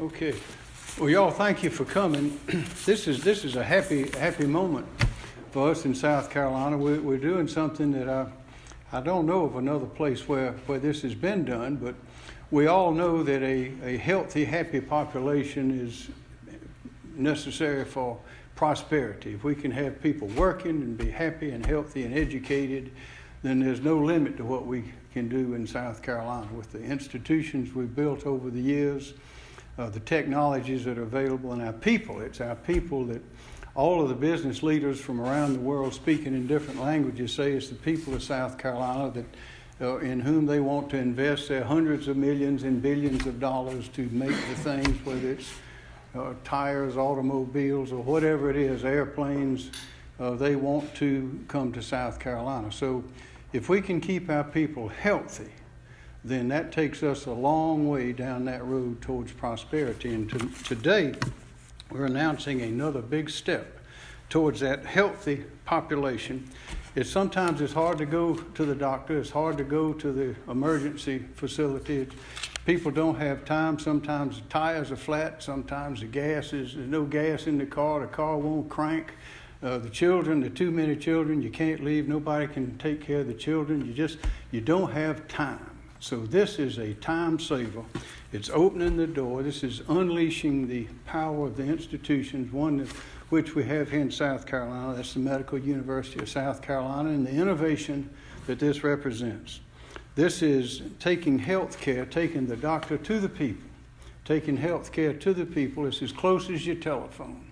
Okay. Well, y'all, thank you for coming. This is, this is a happy, happy moment for us in South Carolina. We're, we're doing something that I, I don't know of another place where, where this has been done, but we all know that a, a healthy, happy population is necessary for prosperity. If we can have people working and be happy and healthy and educated, then there's no limit to what we can do in South Carolina with the institutions we've built over the years, uh, the technologies that are available, and our people. It's our people that all of the business leaders from around the world speaking in different languages say it's the people of South Carolina that uh, in whom they want to invest their hundreds of millions and billions of dollars to make the things, whether it's uh, tires, automobiles, or whatever it is, airplanes, uh, they want to come to South Carolina. So if we can keep our people healthy, then that takes us a long way down that road towards prosperity. And to, today, we're announcing another big step towards that healthy population. It's sometimes it's hard to go to the doctor. It's hard to go to the emergency facility. People don't have time. Sometimes the tires are flat. Sometimes the gas is there's no gas in the car. The car won't crank. Uh, the children, the too many children, you can't leave. Nobody can take care of the children. You just you don't have time. So this is a time saver. It's opening the door. This is unleashing the power of the institutions, one which we have here in South Carolina. That's the Medical University of South Carolina, and the innovation that this represents. This is taking health care, taking the doctor to the people, taking health care to the people. It's as close as your telephone.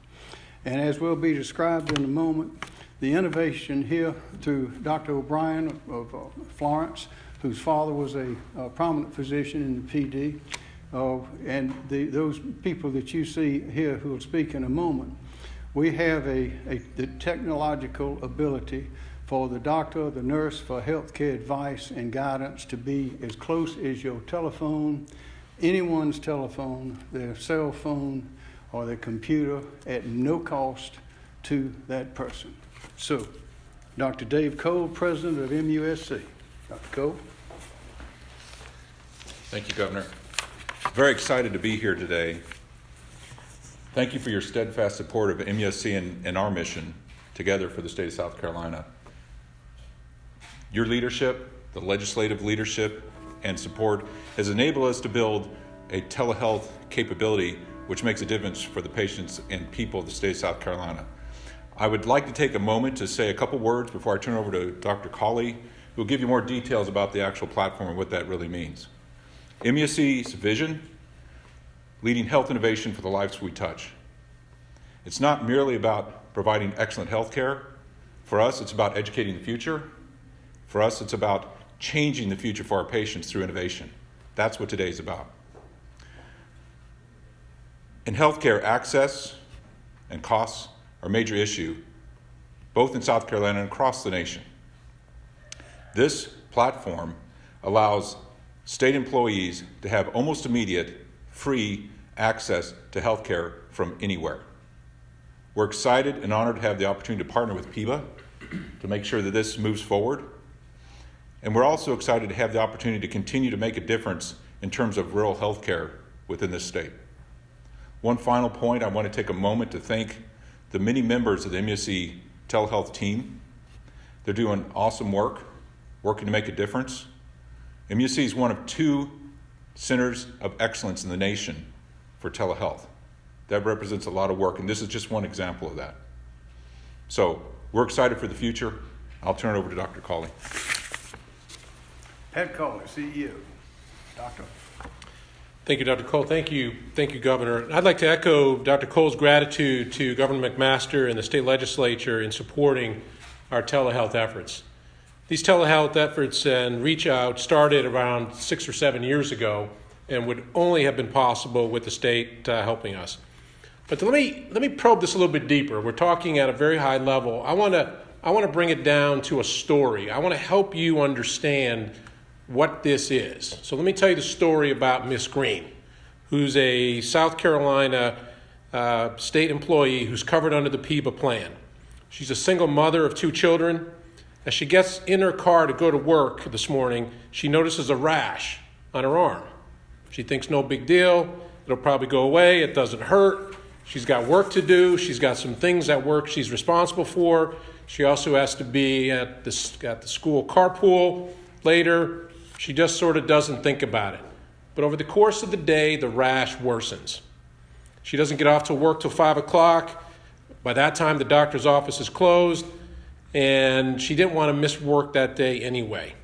And as will be described in a moment, the innovation here through Dr. O'Brien of uh, Florence whose father was a, a prominent physician in the Pee Dee, uh, and the, those people that you see here who will speak in a moment, we have a, a the technological ability for the doctor, the nurse, for healthcare advice and guidance to be as close as your telephone, anyone's telephone, their cell phone, or their computer at no cost to that person. So, Dr. Dave Cole, President of MUSC. Dr. Cole. Thank you, Governor. Very excited to be here today. Thank you for your steadfast support of MUSC and, and our mission together for the state of South Carolina. Your leadership, the legislative leadership, and support has enabled us to build a telehealth capability which makes a difference for the patients and people of the state of South Carolina. I would like to take a moment to say a couple words before I turn over to Dr. Cawley, who will give you more details about the actual platform and what that really means. MUSC's vision leading health innovation for the lives we touch. It's not merely about providing excellent health care. For us, it's about educating the future. For us, it's about changing the future for our patients through innovation. That's what today is about. In healthcare, access and costs are a major issue, both in South Carolina and across the nation. This platform allows state employees to have almost immediate free access to healthcare from anywhere. We're excited and honored to have the opportunity to partner with PEBA to make sure that this moves forward. And we're also excited to have the opportunity to continue to make a difference in terms of rural health care within this state. One final point I want to take a moment to thank the many members of the MUSC telehealth team. They're doing awesome work, working to make a difference. MUSC is one of two centers of excellence in the nation for telehealth. That represents a lot of work, and this is just one example of that. So we're excited for the future. I'll turn it over to Dr. Cawley. Pat Cawley, CEO. Doctor. Thank you, Dr. Cole. Thank you, thank you, Governor. I'd like to echo Dr. Cole's gratitude to Governor McMaster and the state legislature in supporting our telehealth efforts. These telehealth efforts and reach out started around six or seven years ago and would only have been possible with the state uh, helping us. But let me let me probe this a little bit deeper. We're talking at a very high level. I want to I want to bring it down to a story. I want to help you understand what this is. So let me tell you the story about Miss Green, who's a South Carolina uh, state employee who's covered under the PEBA plan. She's a single mother of two children. As she gets in her car to go to work this morning, she notices a rash on her arm. She thinks no big deal. It'll probably go away. It doesn't hurt. She's got work to do. She's got some things at work she's responsible for. She also has to be at the, at the school carpool later. She just sort of doesn't think about it. But over the course of the day, the rash worsens. She doesn't get off to work till 5 o'clock. By that time, the doctor's office is closed, and she didn't want to miss work that day anyway.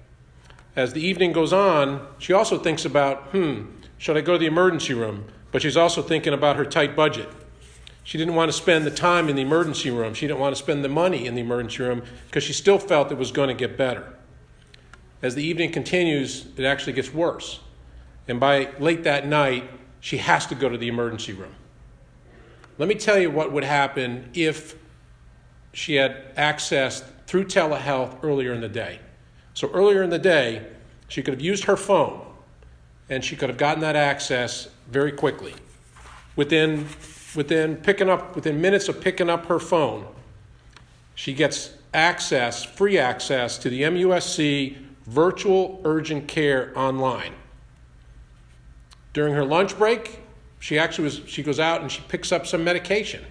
As the evening goes on, she also thinks about, hmm, should I go to the emergency room? But she's also thinking about her tight budget. She didn't want to spend the time in the emergency room. She didn't want to spend the money in the emergency room because she still felt it was going to get better. As the evening continues, it actually gets worse. And by late that night, she has to go to the emergency room. Let me tell you what would happen if she had accessed through telehealth earlier in the day. So, earlier in the day, she could have used her phone and she could have gotten that access very quickly. Within, within picking up, within minutes of picking up her phone, she gets access, free access to the MUSC virtual urgent care online. During her lunch break, she actually was, she goes out and she picks up some medication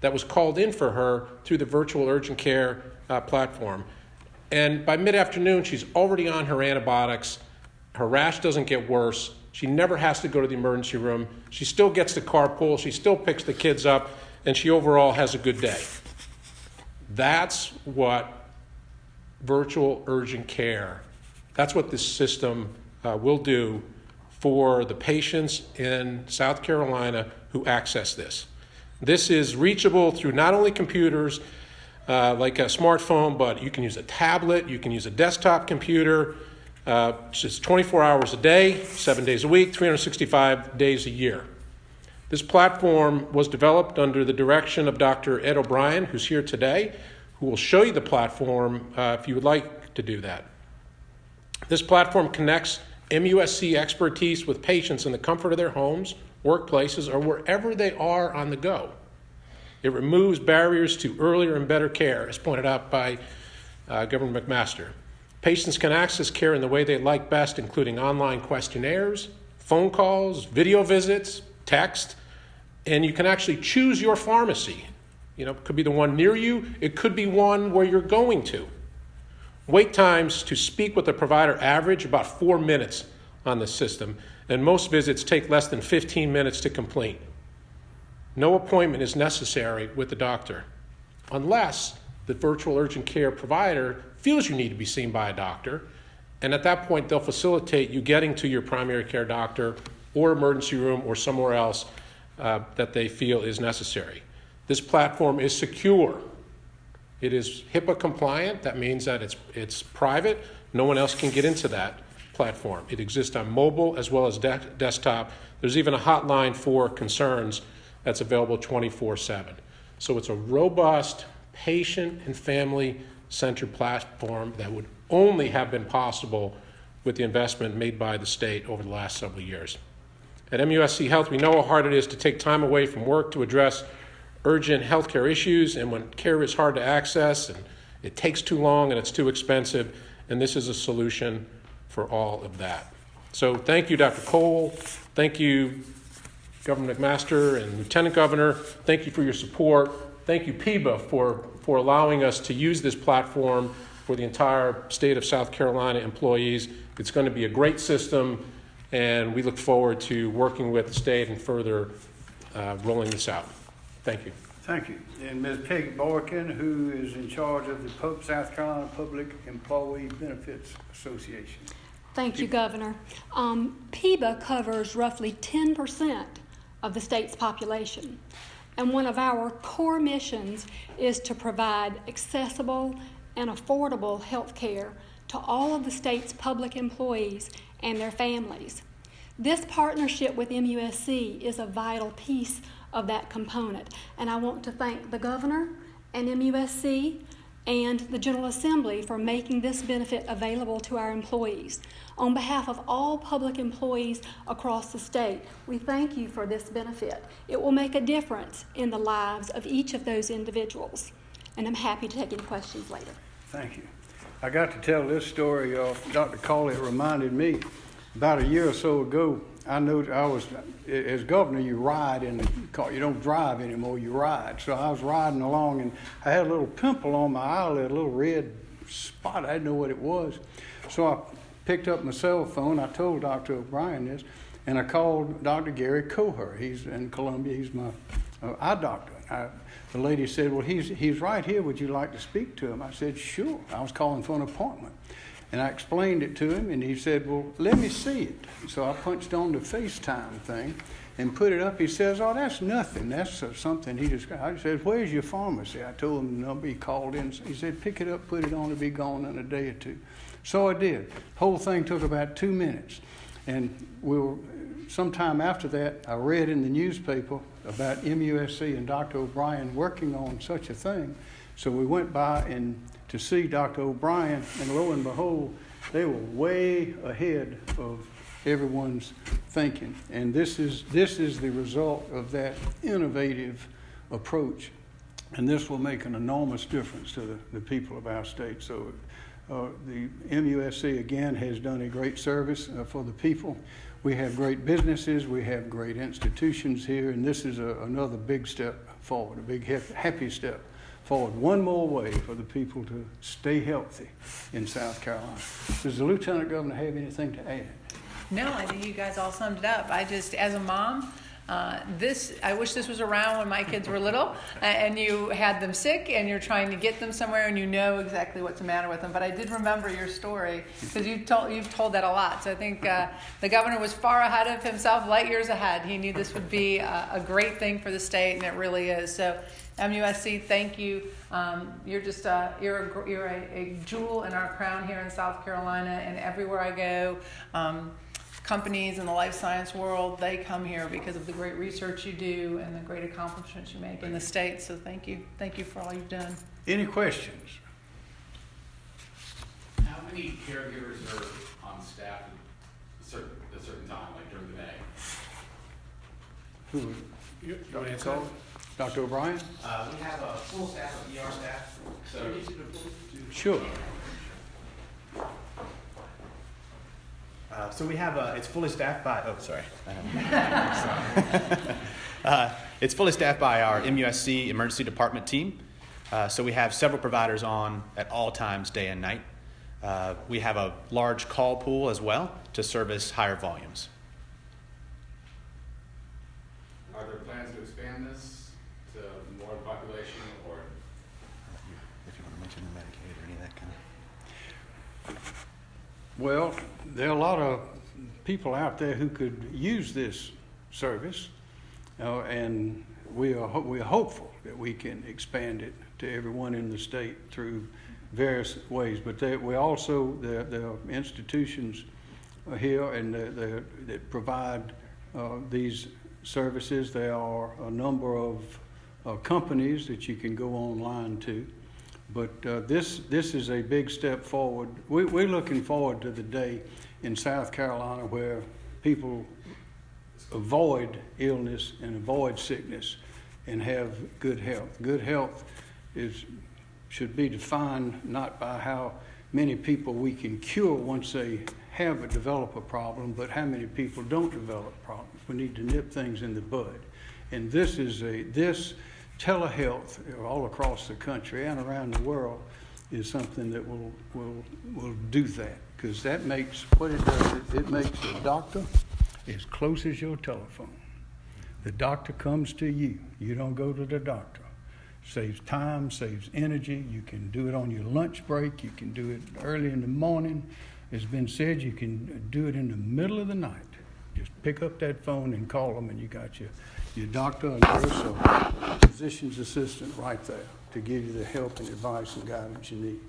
that was called in for her through the virtual urgent care uh, platform. And by mid afternoon, she's already on her antibiotics. Her rash doesn't get worse. She never has to go to the emergency room. She still gets the carpool. She still picks the kids up. And she overall has a good day. That's what virtual urgent care, that's what this system uh, will do for the patients in South Carolina who access this. This is reachable through not only computers uh, like a smartphone, but you can use a tablet, you can use a desktop computer. Uh, it's 24 hours a day, seven days a week, 365 days a year. This platform was developed under the direction of Dr. Ed O'Brien, who's here today, who will show you the platform uh, if you would like to do that. This platform connects MUSC expertise with patients in the comfort of their homes, workplaces, or wherever they are on the go. It removes barriers to earlier and better care, as pointed out by uh, Governor McMaster. Patients can access care in the way they like best, including online questionnaires, phone calls, video visits, text, and you can actually choose your pharmacy. You know, it could be the one near you, it could be one where you're going to. Wait times to speak with a provider average about four minutes on the system, and most visits take less than 15 minutes to complete. No appointment is necessary with the doctor unless the virtual urgent care provider feels you need to be seen by a doctor, and at that point, they'll facilitate you getting to your primary care doctor or emergency room or somewhere else uh, that they feel is necessary. This platform is secure. It is HIPAA compliant. That means that it's, it's private. No one else can get into that platform. It exists on mobile as well as de- desktop. There's even a hotline for concerns that's available 24 7. So it's a robust, patient and family centered platform that would only have been possible with the investment made by the state over the last several years. At MUSC Health, we know how hard it is to take time away from work to address urgent healthcare issues, and when care is hard to access and it takes too long and it's too expensive, and this is a solution for all of that. So, thank you, Dr. Cole. Thank you, Governor McMaster and Lieutenant Governor. Thank you for your support. Thank you, PEBA, for, for allowing us to use this platform for the entire state of South Carolina employees. It's going to be a great system, and we look forward to working with the state and further uh, rolling this out. Thank you. Thank you. And Ms. Peggy Boykin, who is in charge of the Pub- South Carolina Public Employee Benefits Association. Thank you, Governor. Um, PEBA covers roughly 10% of the state's population. And one of our core missions is to provide accessible and affordable health care to all of the state's public employees and their families. This partnership with MUSC is a vital piece of that component. And I want to thank the governor and MUSC and the General Assembly for making this benefit available to our employees. On behalf of all public employees across the state, we thank you for this benefit. It will make a difference in the lives of each of those individuals. And I'm happy to take any questions later. Thank you. I got to tell this story, uh, Dr. Cawley, reminded me, about a year or so ago, I know I was as governor. You ride in the car. You don't drive anymore. You ride. So I was riding along, and I had a little pimple on my eyelid, a little red spot. I didn't know what it was. So I picked up my cell phone. I told Dr. O'Brien this, and I called Dr. Gary Coher. He's in Columbia. He's my uh, eye doctor. I, the lady said, "Well, he's he's right here. Would you like to speak to him?" I said, "Sure." I was calling for an appointment. And I explained it to him, and he said, Well, let me see it. So I punched on the FaceTime thing and put it up. He says, Oh, that's nothing. That's uh, something he just I said, Where's your pharmacy? I told him the number. He called in. He said, Pick it up, put it on, it'll be gone in a day or two. So I did. Whole thing took about two minutes. And we were, sometime after that, I read in the newspaper about MUSC and Dr. O'Brien working on such a thing. So we went by and to see Dr. O'Brien, and lo and behold, they were way ahead of everyone's thinking. And this is, this is the result of that innovative approach. And this will make an enormous difference to the, the people of our state. So uh, the MUSC, again, has done a great service uh, for the people. We have great businesses, we have great institutions here, and this is a, another big step forward, a big happy step forward one more way for the people to stay healthy in South Carolina. Does the Lieutenant Governor have anything to add? No, I think you guys all summed it up. I just, as a mom, uh, this I wish this was around when my kids were little, and you had them sick, and you're trying to get them somewhere, and you know exactly what's the matter with them. But I did remember your story because you told you've told that a lot. So I think uh, the governor was far ahead of himself, light years ahead. He knew this would be a, a great thing for the state, and it really is. So MUSC, thank you. Um, you're just a, you're a, you're a, a, jewel in our crown here in South Carolina, and everywhere I go. Um, companies in the life science world, they come here because of the great research you do and the great accomplishments you make in the state. So thank you. Thank you for all you've done. Any questions? How many caregivers are on staff at a certain, a certain time, like during the day? Who? You, you want to answer Call? Dr. O'Brien? Uh, we have a full staff of ER staff, so. Sure. Uh, so we have a, it's fully staffed by, oh, sorry. uh, it's fully staffed by our MUSC emergency department team. Uh, so we have several providers on at all times, day and night. Uh, we have a large call pool as well to service higher volumes. Are there plans to expand this to more population or? If you want to mention the Medicaid or any of that kind of. Well, there are a lot of people out there who could use this service, uh, and we are ho- we are hopeful that we can expand it to everyone in the state through various ways. But we also there, there are institutions here and there, that provide uh, these services. There are a number of uh, companies that you can go online to. But uh, this, this is a big step forward. We, we're looking forward to the day in South Carolina where people avoid illness and avoid sickness and have good health. Good health is, should be defined not by how many people we can cure once they have a develop a problem, but how many people don't develop problems. We need to nip things in the bud. And this is a, this telehealth all across the country and around the world is something that will will will do that because that makes what it does it, it makes the doctor as close as your telephone. The doctor comes to you. You don't go to the doctor. Saves time saves energy. You can do it on your lunch break. You can do it early in the morning. It's been said you can do it in the middle of the night. Just pick up that phone and call them and you got your your doctor and nurse or physician's assistant right there to give you the help and advice and guidance you need.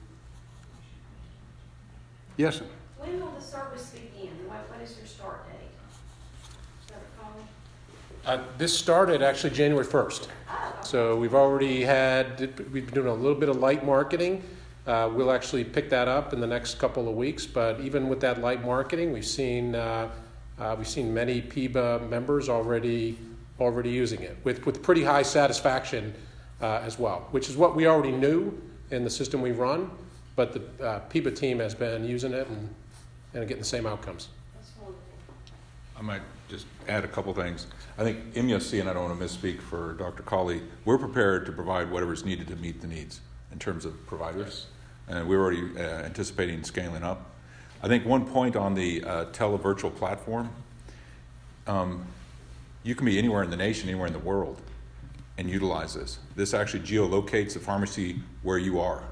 Yes, sir. When will the service begin? What, what is your start date? Is that recall? Uh, this started actually January 1st. So we've already had, we've been doing a little bit of light marketing. Uh, we'll actually pick that up in the next couple of weeks. But even with that light marketing, we've seen, uh, uh, we've seen many PEBA members already, already using it with, with pretty high satisfaction uh, as well, which is what we already knew in the system we run. But the uh, PEBA team has been using it and, and getting the same outcomes. That's wonderful. I might just add a couple things. I think MUSC, and I don't want to misspeak for Dr. Cawley, we're prepared to provide whatever is needed to meet the needs in terms of providers, and we're already uh, anticipating scaling up. I think one point on the uh, televirtual platform, um, you can be anywhere in the nation, anywhere in the world, and utilize this. This actually geolocates the pharmacy where you are.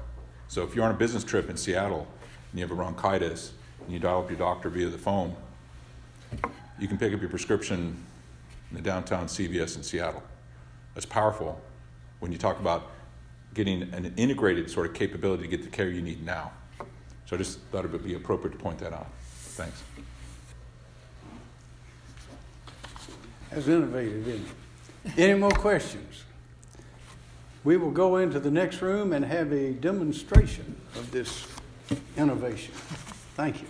So if you're on a business trip in Seattle and you have a bronchitis and you dial up your doctor via the phone, you can pick up your prescription in the downtown CVS in Seattle. That's powerful when you talk about getting an integrated sort of capability to get the care you need now. So I just thought it would be appropriate to point that out. Thanks. That's innovative, isn't it? Any more questions? We will go into the next room and have a demonstration of this innovation. Thank you.